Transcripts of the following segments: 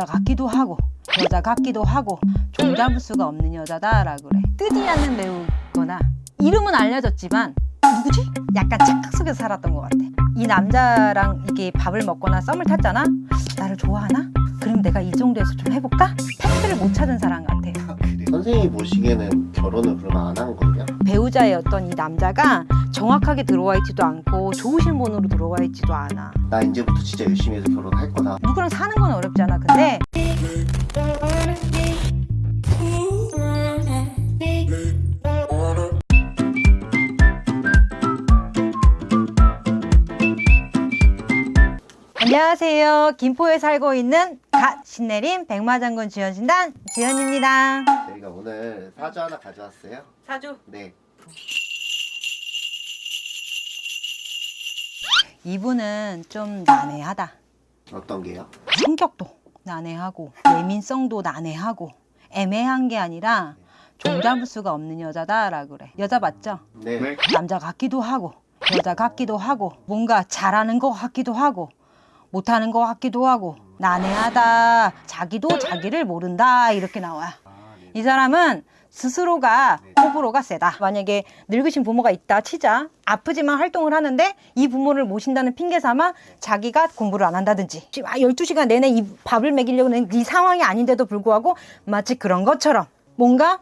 남자 같기도 하고 여자 같기도 하고 종잡을 수가 없는 여자다라 그래 뜨지 않는 배우거나 이름은 알려졌지만 누구지? 약간 착각 속에서 살았던 것 같아 이 남자랑 이게 밥을 먹거나 썸을 탔잖아 나를 좋아하나? 그럼 내가 이 정도에서 좀 해볼까? 팩트를 못 찾은 사람 같아 선생님이 보시기에는 결혼을 그러면 안한 거예요? 배우자였던 이 남자가 정확하게 들어와 있지도 않고 좋으신 분으로 들어와 있지도 않아. 나 이제부터 진짜 열심히 해서 결혼할 거다. 누구랑 사는 건 어렵지 않아 근데. 안녕하세요. 김포에 살고 있는 갓 신내림 백마장군 지연신단 지연입니다. 저희가 오늘 사주 하나 가져왔어요. 사주? 네. 이분은 좀 난해하다. 어떤 게요? 성격도 난해하고 예민성도 난해하고 애매한 게 아니라 종잡을 수가 없는 여자다라 그래. 여자 맞죠? 네, 남자 같기도 하고 여자 같기도 하고 뭔가 잘하는 것 같기도 하고 못하는 것 같기도 하고 난해하다 자기도 자기를 모른다 이렇게 나와. 아, 네. 이 사람은 스스로가 호불호가 세다. 만약에 늙으신 부모가 있다 치자 아프지만 활동을 하는데 이 부모를 모신다는 핑계 삼아 자기가 공부를 안 한다든지 지금 아, 12시간 내내 이 밥을 먹이려고 하는 이 상황이 아닌데도 불구하고 마치 그런 것처럼 뭔가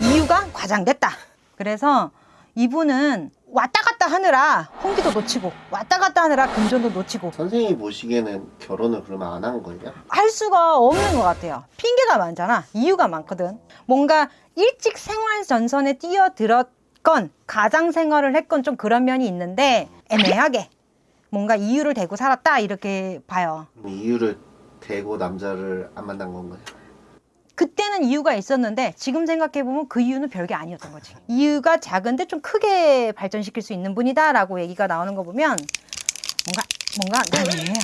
이유가 과장됐다. 그래서 이분은 왔다 갔다 하느라 홍기도 놓치고 왔다 갔다 하느라 금전도 놓치고 선생님이 보시기에는 결혼을 그러면 안 한 거예요? 할 수가 없는 것 같아요. 핑계가 많잖아. 이유가 많거든. 뭔가 일찍 생활 전선에 뛰어들었건 가장 생활을 했건 좀 그런 면이 있는데 애매하게 뭔가 이유를 대고 살았다 이렇게 봐요. 이유를 대고 남자를 안 만난 건가요? 그때는 이유가 있었는데 지금 생각해 보면 그 이유는 별게 아니었던 거지. 이유가 작은데 좀 크게 발전시킬 수 있는 분이다 라고 얘기가 나오는 거 보면 뭔가 뭔가 난해해요.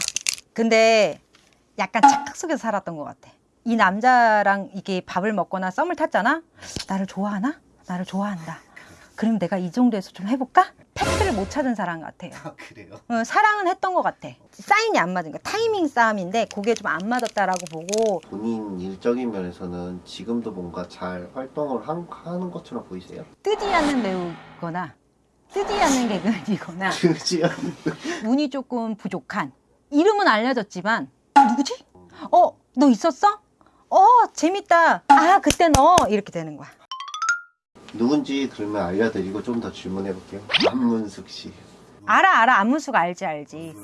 근데 약간 착각 속에서 살았던 것 같아. 이 남자랑 이게 밥을 먹거나 썸을 탔잖아. 나를 좋아하나? 나를 좋아한다. 그럼 내가 이 정도에서 좀 해볼까? 팩트를 못 찾은 사람 같아요. 아 그래요? 어, 사랑은 했던 것 같아. 사인이 안 맞은 거 타이밍 싸움인데 그게 좀 안 맞았다라고 보고 본인 일적인 면에서는 지금도 뭔가 잘 활동을 한- 하는 것처럼 보이세요? 뜨지 않는 배우거나 뜨지 않는 개그맨이거나 그지요? 운이 조금 부족한 이름은 알려졌지만 누구지? 어? 너 있었어? 어 재밌다 아 그때 너 이렇게 되는 거야 누군지 그러면 알려드리고 좀 더 질문해 볼게요. 안문숙 씨. 알아 알아 안문수가 알지 알지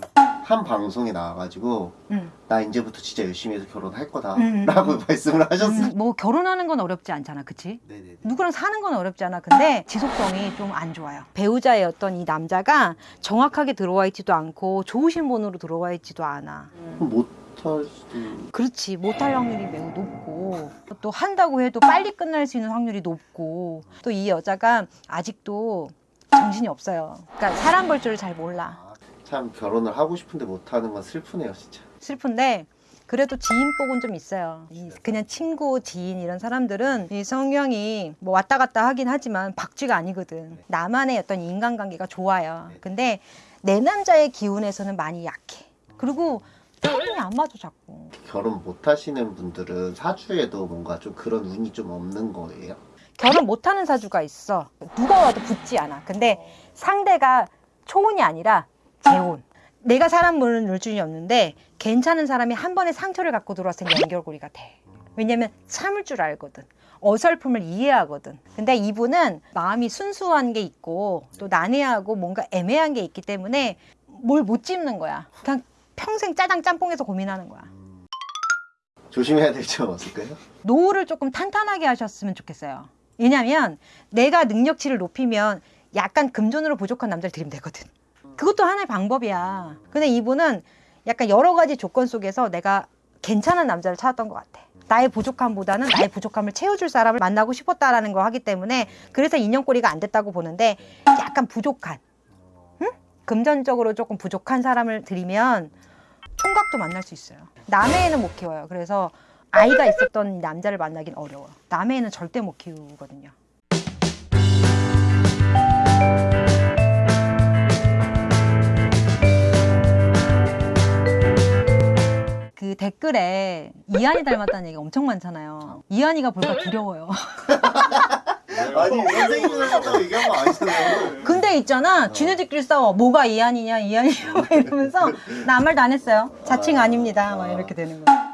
한 방송에 나와가지고 응. 나 이제부터 진짜 열심히 해서 결혼할 거다 음. 라고 말씀을 하셨어요. 음, 뭐 결혼하는 건 어렵지 않잖아 그치? 네네네. 누구랑 사는 건 어렵지 않아 근데 지속성이 좀 안 좋아요 배우자였던 이 남자가 정확하게 들어와 있지도 않고 좋으신 분으로 들어와 있지도 않아 그럼 못할 수도 그렇지. 못할 확률이 매우 높고. 또 한다고 해도 빨리 끝날 수 있는 확률이 높고. 또 이 여자가 아직도 정신이 없어요. 그러니까 사람 볼 줄을 잘 몰라. 아, 참 결혼을 하고 싶은데 못하는 건 슬프네요 진짜. 슬픈데 그래도 지인복은 좀 있어요. 이 그냥 친구 지인 이런 사람들은 이 성향이 뭐 왔다 갔다 하긴 하지만 박쥐가 아니거든. 나만의 어떤 인간관계가 좋아요. 근데 내 남자의 기운에서는 많이 약해. 그리고 타이밍이 안 맞아 자꾸 결혼 못 하시는 분들은 사주에도 뭔가 좀 그런 운이 좀 없는 거예요. 결혼 못하는 사주가 있어. 누가 와도 붙지 않아. 근데 상대가 초혼이 아니라 재혼. 내가 사람 모르는 물줄이 없는데 괜찮은 사람이 한 번에 상처를 갖고 들어왔을 때 연결고리가 돼. 왜냐면 참을 줄 알거든. 어설픔을 이해하거든. 근데 이분은 마음이 순수한 게 있고 또 난해하고 뭔가 애매한 게 있기 때문에 뭘 못 짚는 거야. 그냥 평생 짜장 짬뽕해서 고민하는 거야. 조심해야 될 점 없을까요? 노후를 조금 탄탄하게 하셨으면 좋겠어요. 왜냐면 내가 능력치를 높이면 약간 금전으로 부족한 남자를 들이면 되거든. 그것도 하나의 방법이야. 근데 이분은 약간 여러 가지 조건 속에서 내가 괜찮은 남자를 찾았던 것 같아. 나의 부족함보다는 나의 부족함을 채워줄 사람을 만나고 싶었다라는 거 하기 때문에 그래서 인연꼬리가 안 됐다고 보는데 약간 부족한, 응? 금전적으로 조금 부족한 사람을 들이면 총각도 만날 수 있어요. 남해에는 못 키워요. 그래서 아이가 있었던 이 남자를 만나긴 어려워. 남해에는 절대 못 키우거든요. 그그 댓글에 이한이 닮았다는 얘기가 엄청 많잖아요. 이한이가 볼까 두려워요. 아니 선생님이 하셨다고 얘기한 거 아니잖아요. 근데 있잖아, 지네들끼리 싸워. 뭐가 이한이냐, 이한이냐 막 이러면서 나 아무 말도 안 했어요. 자칭 아닙니다. 막 이렇게 되는 거야.